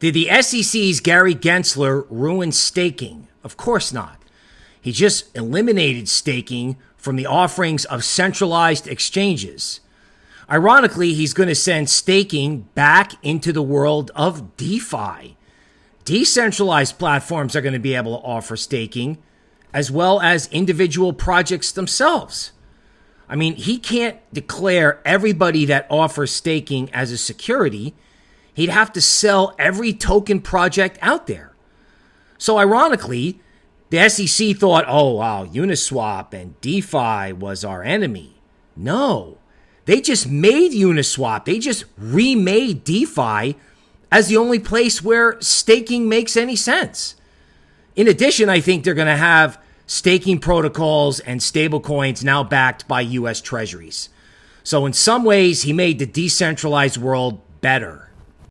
Did the SEC's Gary Gensler ruin staking? Of course not. He just eliminated staking from the offerings of centralized exchanges. Ironically, he's going to send staking back into the world of DeFi. Decentralized platforms are going to be able to offer staking as well as individual projects themselves. I mean, he can't declare everybody that offers staking as a security. He'd have to sell every token project out there. So, ironically, the SEC thought, oh, wow, Uniswap and DeFi was our enemy. No, they just made Uniswap. They just remade DeFi as the only place where staking makes any sense. In addition, I think they're going to have staking protocols and stablecoins now backed by US treasuries. So, in some ways, he made the decentralized world better.